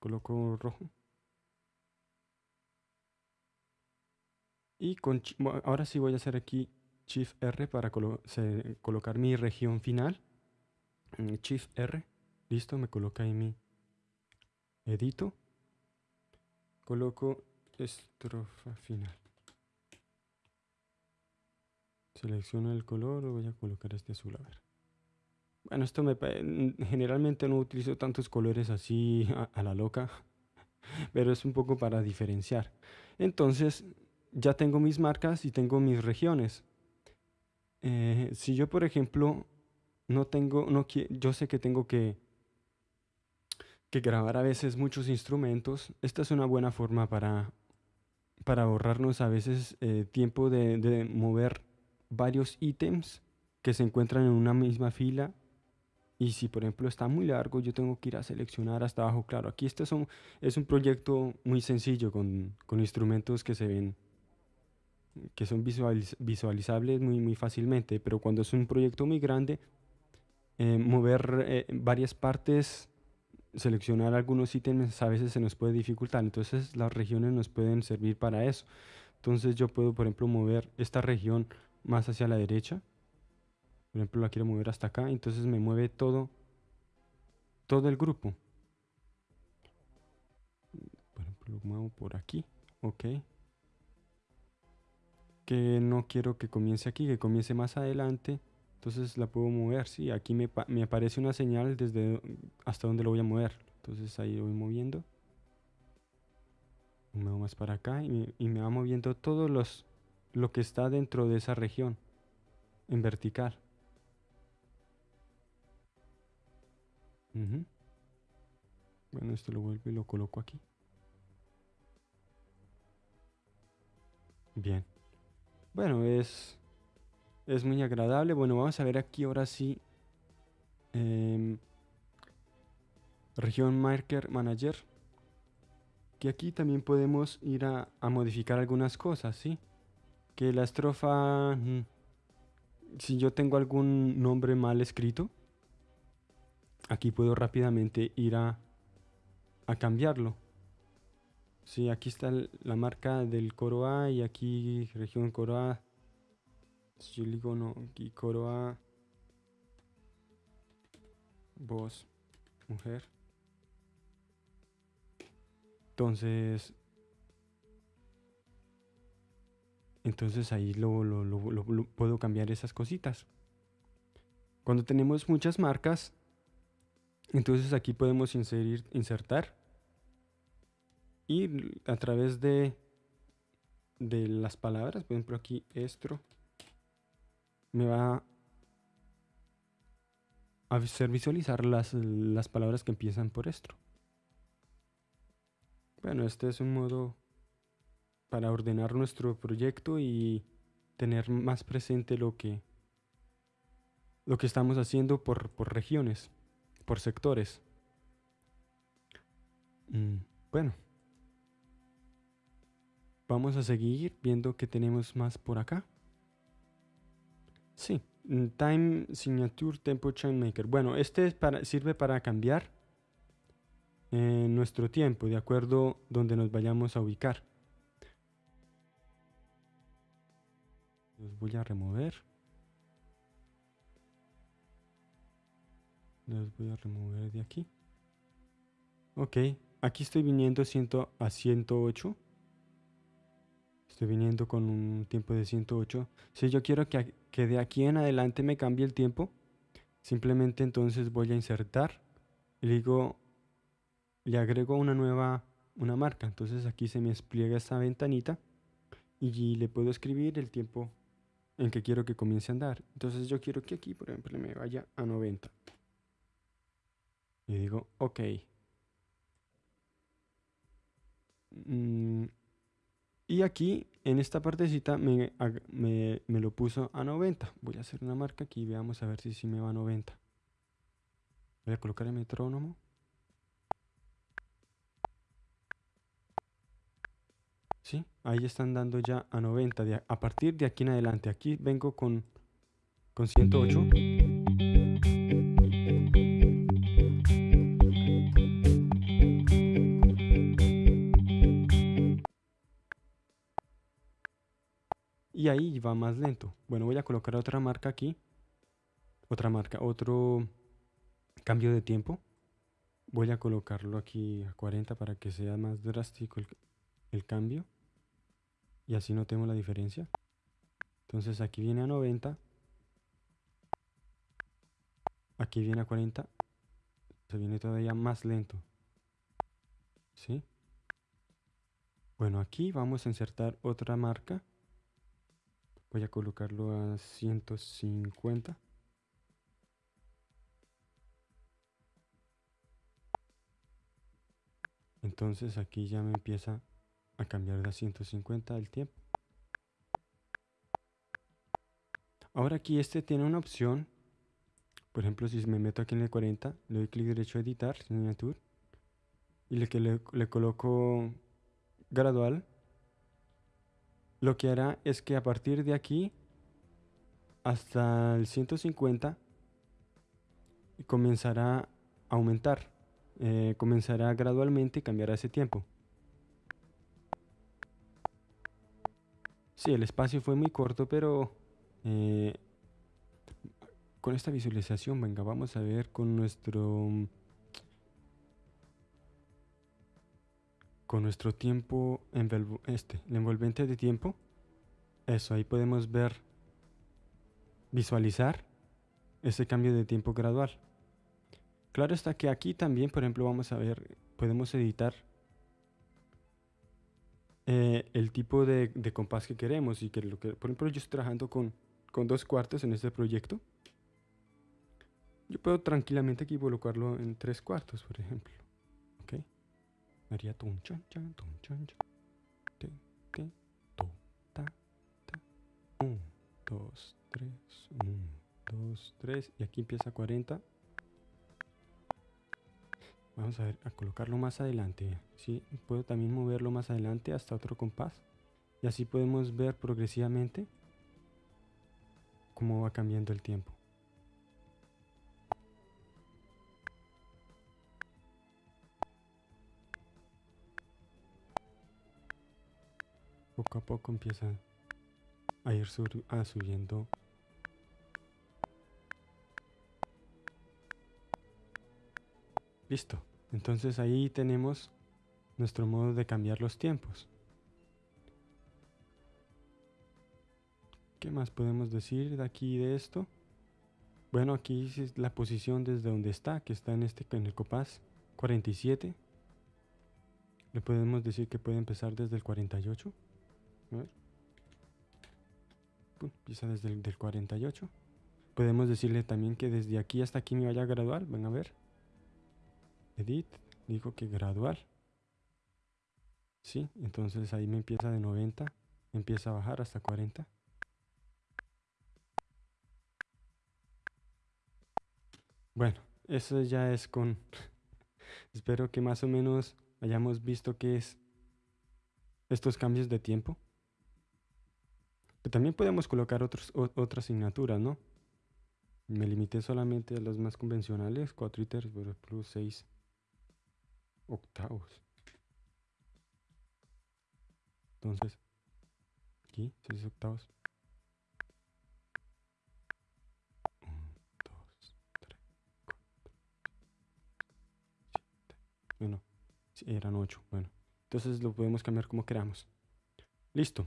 coloco rojo. Y con, ahora sí voy a hacer aquí Shift R para colocar mi región final. Mm, Shift R. Listo, me coloca ahí mi edito. Coloco estrofa final. Selecciono el color, voy a colocar este azul, a ver. Bueno, esto me generalmente no utilizo tantos colores así a, la loca, pero es un poco para diferenciar. Entonces, ya tengo mis marcas y tengo mis regiones. Eh, si yo, por ejemplo, no tengo, no yo sé que tengo que, que grabar a veces muchos instrumentos, esta es una buena forma para, para ahorrarnos a veces eh, tiempo de, de mover varios ítems que se encuentran en una misma fila y si por ejemplo está muy largo, yo tengo que ir a seleccionar hasta abajo. Claro, aquí este es un, proyecto muy sencillo con, con instrumentos que se ven, que son visualizables muy, muy fácilmente. Pero cuando es un proyecto muy grande, eh, mover eh, varias partes, seleccionar algunos ítems a veces se nos puede dificultar. Entonces las regiones nos pueden servir para eso. Entonces yo puedo, por ejemplo, mover esta región más hacia la derecha por ejemplo, la quiero mover hasta acá, entonces me mueve todo, todo el grupo. Por ejemplo, lo muevo por aquí, ok. Que no quiero que comience aquí, que comience más adelante. Entonces la puedo mover, sí, aquí me, aparece una señal desde hasta donde lo voy a mover. Entonces ahí lo voy moviendo. Me muevo más para acá y me va moviendo todo los, lo que está dentro de esa región en vertical. Bueno, esto lo vuelvo y lo coloco aquí. Bien. Bueno, es, es muy agradable. Bueno, vamos a ver aquí ahora sí. Em, región Marker Manager. Que aquí también podemos ir a, a modificar algunas cosas, ¿sí? Que la estrofa... Mm, si yo tengo algún nombre mal escrito, aquí puedo rápidamente ir a, a cambiarlo. Sí, aquí está la marca del coro A y aquí región coro A. Si yo digo no, aquí coro A. Voz, mujer. Entonces, entonces ahí lo, lo, puedo cambiar esas cositas. Cuando tenemos muchas marcas, entonces aquí podemos insertar y a través de, de las palabras, por ejemplo aquí estro, me va a hacer visualizar las, las palabras que empiezan por estro. Bueno, este es un modo para ordenar nuestro proyecto y tener más presente lo que, lo que estamos haciendo por, por regiones por sectores. Mm, bueno. Vamos a seguir viendo que tenemos más por acá. Sí, mm, Time Signature Tempo Chain Maker. Bueno, este para, sirve para cambiar eh, nuestro tiempo de acuerdo donde nos vayamos a ubicar. Los voy a remover. Los voy a remover de aquí. Ok, aquí estoy viniendo a 108. Estoy viniendo con un tiempo de 108. Si yo quiero que, que de aquí en adelante me cambie el tiempo, simplemente entonces voy a insertar y le digo, le agrego una nueva, una marca. Entonces aquí se me despliega esta ventanita y le puedo escribir el tiempo en que quiero que comience a andar. Entonces yo quiero que aquí, por ejemplo, me vaya a 90. Y digo, ok. Mm, y aquí, en esta partecita, me, me, lo puso a 90. Voy a hacer una marca aquí y veamos a ver si, si me va a 90. Voy a colocar el metrónomo. ¿Sí? Ahí están dando ya a 90. a partir de aquí en adelante. Aquí vengo con, con 108. Ahí va más lento. Bueno, voy a colocar otra marca aquí. Otra marca, otro cambio de tiempo. Voy a colocarlo aquí a 40 para que sea más drástico el, cambio. Y así notemos la diferencia. Entonces aquí viene a 90. Aquí viene a 40. Se viene todavía más lento. ¿Sí? Bueno, aquí vamos a insertar otra marca. Voy a colocarlo a 150. Entonces aquí ya me empieza a cambiar de 150 el tiempo. Ahora aquí este tiene una opción. Por ejemplo, si me meto aquí en el 40, le doy clic derecho a editar, y le, le, le coloco gradual, lo que hará es que a partir de aquí hasta el 150 comenzará a aumentar, eh, comenzará gradualmente y cambiará ese tiempo. Sí, el espacio fue muy corto, pero eh, con esta visualización, venga, vamos a ver con nuestro con nuestro tiempo este, el envolvente de tiempo. Eso, ahí podemos ver, visualizar ese cambio de tiempo gradual. Claro está que aquí también, por ejemplo, vamos a ver, podemos editar eh, el tipo de, compás que queremos y que lo que, por ejemplo, yo estoy trabajando con, con dos cuartos en este proyecto. Yo puedo tranquilamente aquí colocarlo en tres cuartos, por ejemplo. Haría un chan chan, tun chan chan. Te, te, to, ta, ta. Un, dos, tres. Un, dos, tres. Y aquí empieza 40. Vamos a ver, a colocarlo más adelante. ¿sí? Puedo también moverlo más adelante hasta otro compás. Y así podemos ver progresivamente cómo va cambiando el tiempo. Poco a poco empieza a ir subiendo. Listo. Entonces ahí tenemos nuestro modo de cambiar los tiempos. ¿qué más podemos decir de aquí de esto? bueno aquí es la posición desde donde está que está en este en el copaz 47 le podemos decir que puede empezar desde el 48 a empieza desde el del 48. Podemos decirle también que desde aquí hasta aquí me vaya gradual. Ven a ver. Edit. Dijo que gradual. Sí, entonces ahí me empieza de 90. Empieza a bajar hasta 40. Bueno, eso ya es con... Espero que más o menos hayamos visto qué es estos cambios de tiempo también podemos colocar otros, otra asignatura, ¿no? Me limité solamente a los más convencionales, 4 iteres plus 6 octavos. Entonces, aquí, 6 octavos. 1, 2, 3, 4, 7. Bueno, eran 8. Bueno, entonces lo podemos cambiar como queramos. Listo.